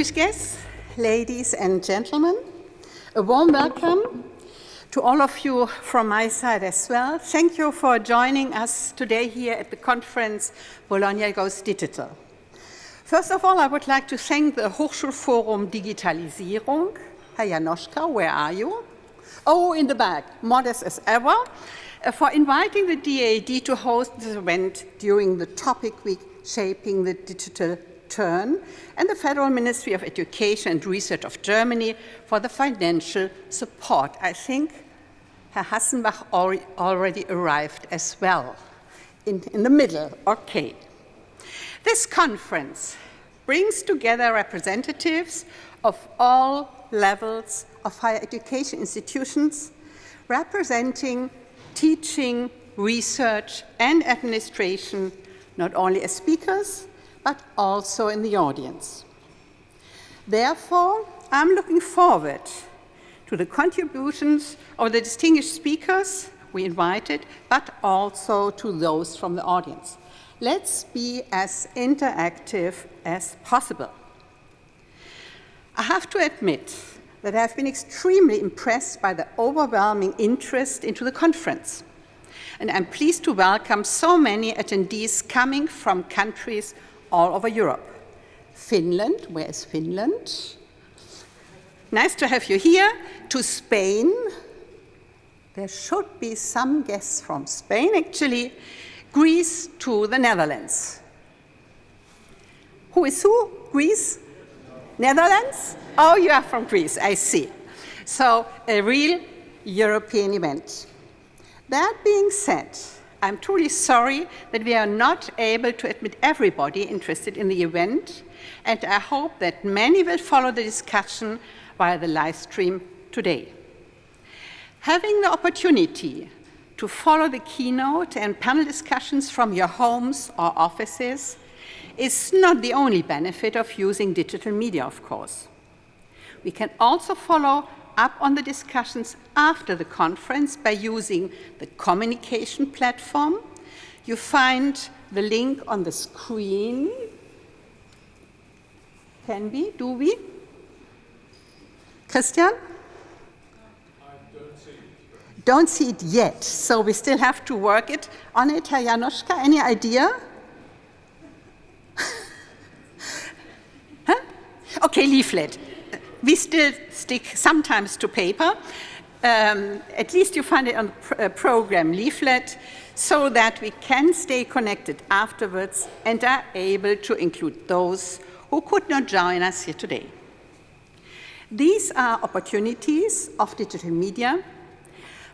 Distinguished guests, ladies and gentlemen, a warm welcome to all of you from my side as well. Thank you for joining us today here at the conference Bologna Goes Digital. First of all, I would like to thank the Hochschulforum Digitalisierung. Herr Janoschka, where are you? Oh, in the back, modest as ever, uh, for inviting the DAAD to host this event during the topic week Shaping the Digital Turn and the Federal Ministry of Education and Research of Germany for the financial support. I think Herr Hassenbach already arrived as well, in, in the middle, okay. This conference brings together representatives of all levels of higher education institutions representing teaching, research, and administration, not only as speakers, but also in the audience. Therefore, I'm looking forward to the contributions of the distinguished speakers we invited, but also to those from the audience. Let's be as interactive as possible. I have to admit that I have been extremely impressed by the overwhelming interest into the conference. And I'm pleased to welcome so many attendees coming from countries all over Europe. Finland, where is Finland? Nice to have you here. To Spain. There should be some guests from Spain, actually. Greece to the Netherlands. Who is who? Greece? Netherlands? Oh, you are from Greece, I see. So a real European event. That being said, I'm truly sorry that we are not able to admit everybody interested in the event, and I hope that many will follow the discussion via the live stream today. Having the opportunity to follow the keynote and panel discussions from your homes or offices is not the only benefit of using digital media, of course. We can also follow up on the discussions after the conference by using the communication platform. You find the link on the screen. Can we? Do we? Christian? I don't see it. Don't see it yet, so we still have to work it on it. Herr Janoschka, any idea? huh? Okay, leaflet. We still stick sometimes to paper. Um, at least you find it on pr uh, program leaflet so that we can stay connected afterwards and are able to include those who could not join us here today. These are opportunities of digital media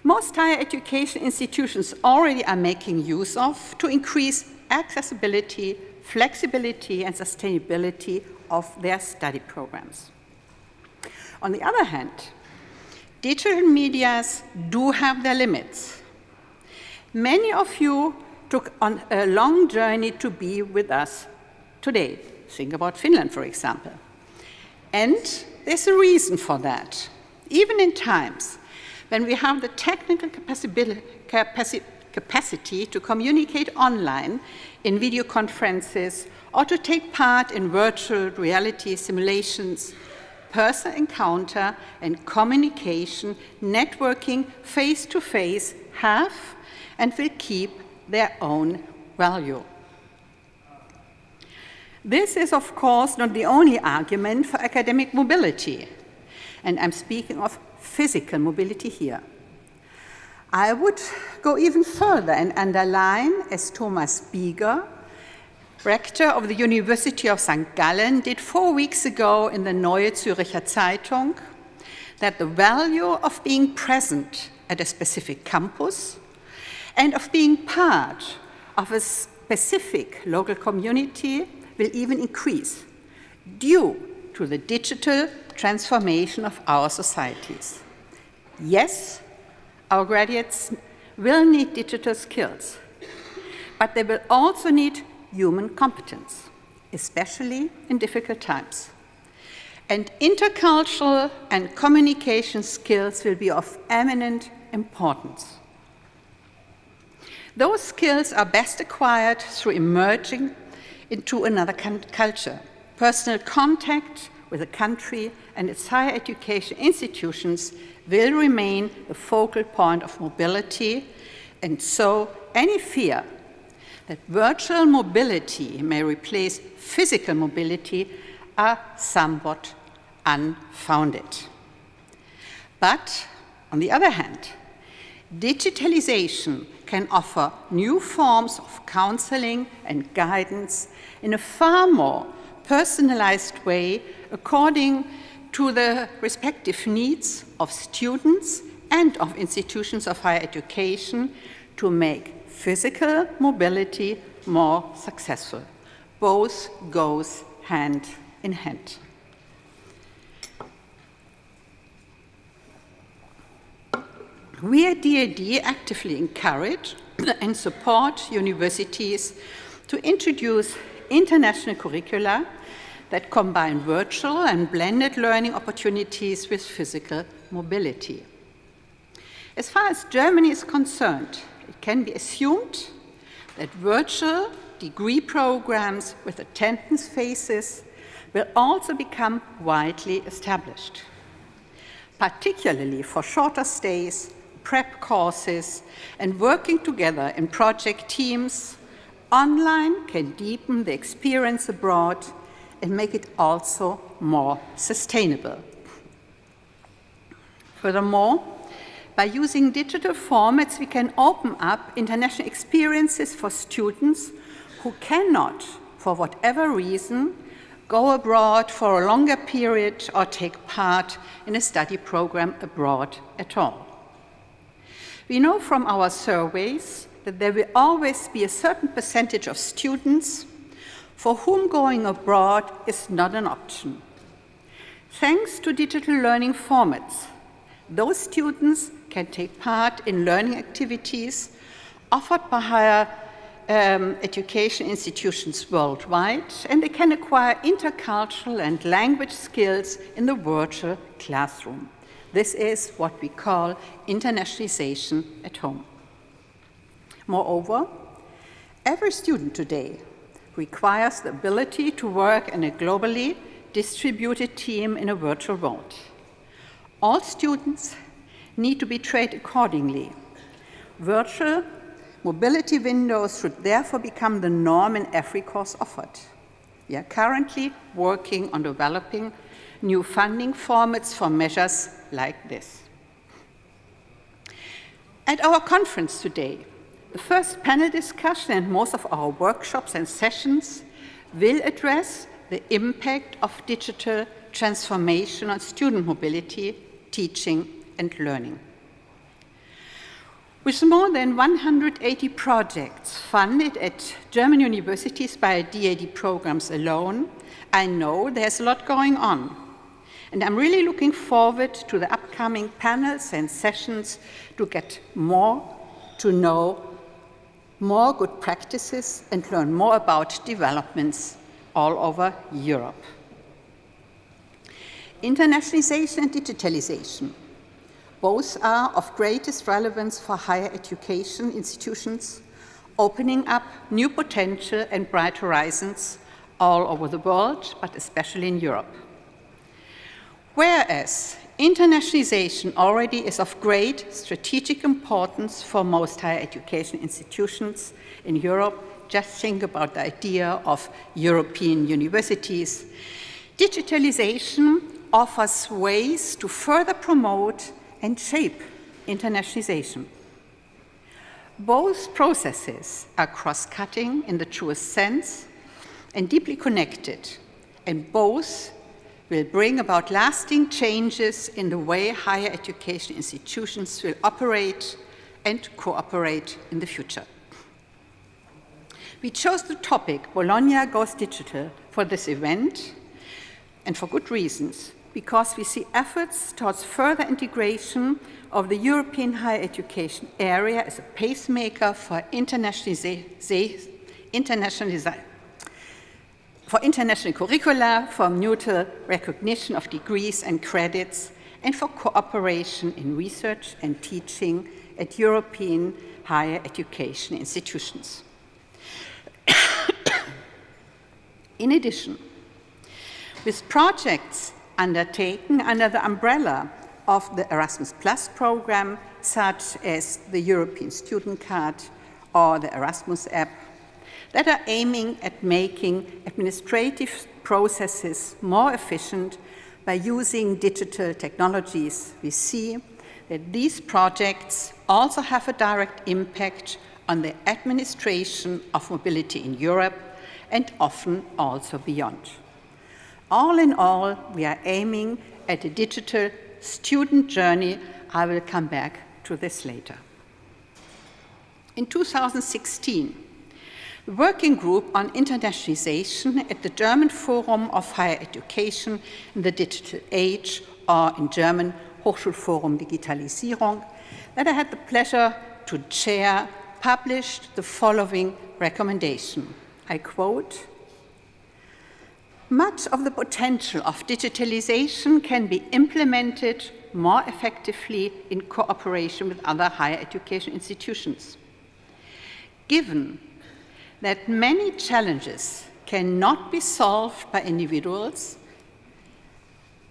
most higher education institutions already are making use of to increase accessibility, flexibility, and sustainability of their study programs. On the other hand, digital medias do have their limits. Many of you took on a long journey to be with us today. Think about Finland, for example. And there's a reason for that. Even in times when we have the technical capacity to communicate online in video conferences or to take part in virtual reality simulations, personal encounter and communication, networking face-to-face -face have and will keep their own value. This is, of course, not the only argument for academic mobility. And I'm speaking of physical mobility here. I would go even further and underline, as Thomas Bieger, rector of the University of St. Gallen, did four weeks ago in the Neue Zürcher Zeitung, that the value of being present at a specific campus and of being part of a specific local community will even increase due to the digital transformation of our societies. Yes, our graduates will need digital skills, but they will also need human competence, especially in difficult times. And intercultural and communication skills will be of eminent importance. Those skills are best acquired through emerging into another culture. Personal contact with the country and its higher education institutions will remain the focal point of mobility, and so any fear that virtual mobility may replace physical mobility are somewhat unfounded. But on the other hand, digitalization can offer new forms of counseling and guidance in a far more personalized way according to the respective needs of students and of institutions of higher education to make physical mobility more successful. Both goes hand in hand. We at DAAD actively encourage and support universities to introduce international curricula that combine virtual and blended learning opportunities with physical mobility. As far as Germany is concerned, it can be assumed that virtual degree programs with attendance phases will also become widely established, particularly for shorter stays, prep courses, and working together in project teams. Online can deepen the experience abroad and make it also more sustainable. Furthermore, by using digital formats, we can open up international experiences for students who cannot, for whatever reason, go abroad for a longer period or take part in a study program abroad at all. We know from our surveys that there will always be a certain percentage of students for whom going abroad is not an option. Thanks to digital learning formats, those students can take part in learning activities offered by higher um, education institutions worldwide, and they can acquire intercultural and language skills in the virtual classroom. This is what we call internationalization at home. Moreover, every student today requires the ability to work in a globally distributed team in a virtual world. All students need to be trained accordingly. Virtual mobility windows should therefore become the norm in every course offered. We are currently working on developing new funding formats for measures like this. At our conference today, the first panel discussion and most of our workshops and sessions will address the impact of digital transformation on student mobility teaching and learning. With more than 180 projects funded at German universities by DAAD programs alone, I know there's a lot going on. And I'm really looking forward to the upcoming panels and sessions to get more to know more good practices and learn more about developments all over Europe. Internationalization and digitalization. Both are of greatest relevance for higher education institutions, opening up new potential and bright horizons all over the world, but especially in Europe. Whereas internationalization already is of great strategic importance for most higher education institutions in Europe, just think about the idea of European universities. Digitalization offers ways to further promote and shape internationalization. Both processes are cross-cutting in the truest sense and deeply connected, and both will bring about lasting changes in the way higher education institutions will operate and cooperate in the future. We chose the topic Bologna Goes Digital for this event, and for good reasons because we see efforts towards further integration of the European higher education area as a pacemaker for internationalization for international curricula, for mutual recognition of degrees and credits, and for cooperation in research and teaching at European higher education institutions. in addition, With projects undertaken under the umbrella of the Erasmus Plus program, such as the European Student Card or the Erasmus app, that are aiming at making administrative processes more efficient by using digital technologies, we see that these projects also have a direct impact on the administration of mobility in Europe and often also beyond. All in all, we are aiming at a digital student journey. I will come back to this later. In 2016, the Working Group on Internationalization at the German Forum of Higher Education in the Digital Age, or in German Hochschulforum Digitalisierung, that I had the pleasure to chair, published the following recommendation. I quote, much of the potential of digitalization can be implemented more effectively in cooperation with other higher education institutions. Given that many challenges cannot be solved by individuals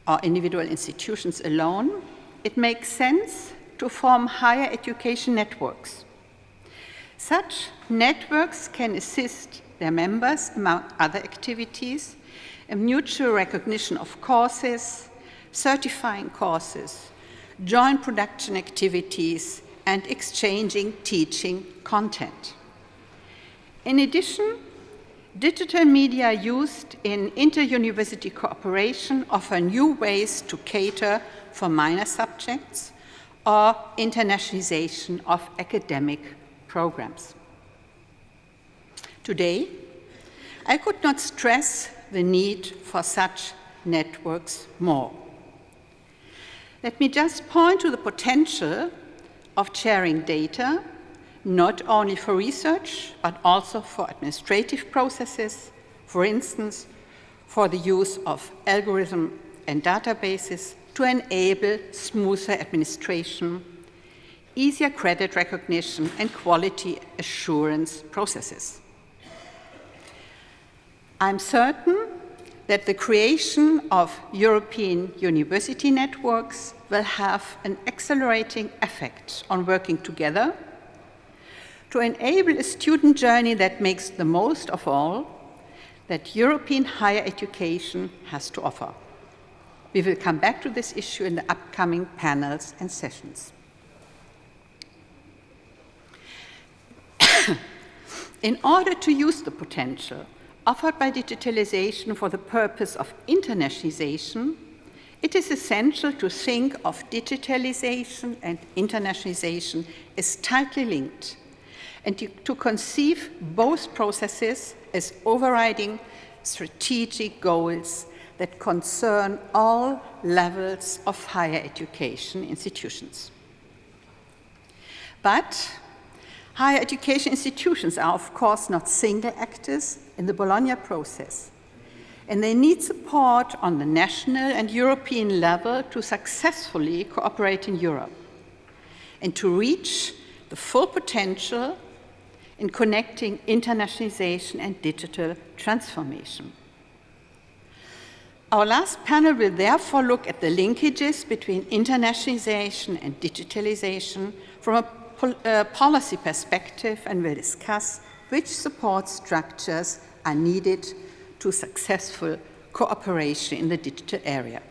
or individual institutions alone, it makes sense to form higher education networks. Such networks can assist their members, among other activities, in mutual recognition of courses, certifying courses, joint production activities, and exchanging teaching content. In addition, digital media used in inter-university cooperation offer new ways to cater for minor subjects or internationalization of academic programs. Today, I could not stress the need for such networks more. Let me just point to the potential of sharing data not only for research, but also for administrative processes, for instance, for the use of algorithm and databases to enable smoother administration, easier credit recognition, and quality assurance processes. I'm certain that the creation of European university networks will have an accelerating effect on working together to enable a student journey that makes the most of all that European higher education has to offer. We will come back to this issue in the upcoming panels and sessions. in order to use the potential offered by digitalization for the purpose of internationalization, it is essential to think of digitalization and internationalization as tightly linked and to, to conceive both processes as overriding strategic goals that concern all levels of higher education institutions. But higher education institutions are, of course, not single actors in the Bologna process, and they need support on the national and European level to successfully cooperate in Europe and to reach the full potential in connecting internationalization and digital transformation. Our last panel will therefore look at the linkages between internationalization and digitalization from a pol uh, policy perspective and will discuss which support structures are needed to successful cooperation in the digital area.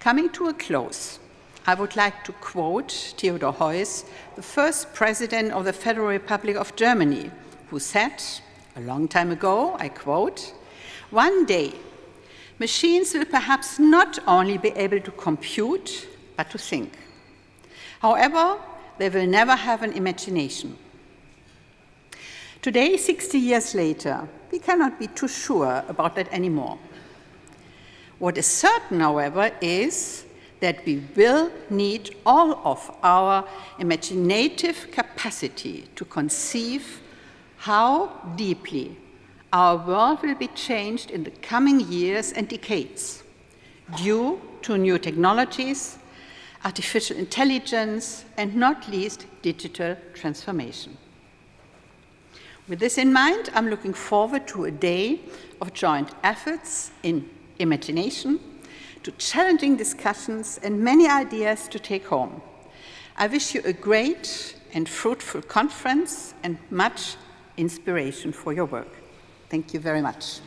Coming to a close, I would like to quote Theodor Heuss, the first president of the Federal Republic of Germany, who said a long time ago, I quote, one day, machines will perhaps not only be able to compute, but to think. However, they will never have an imagination. Today, 60 years later, we cannot be too sure about that anymore. What is certain, however, is that we will need all of our imaginative capacity to conceive how deeply our world will be changed in the coming years and decades due to new technologies, artificial intelligence, and not least digital transformation. With this in mind, I'm looking forward to a day of joint efforts in imagination, to challenging discussions and many ideas to take home. I wish you a great and fruitful conference and much inspiration for your work. Thank you very much.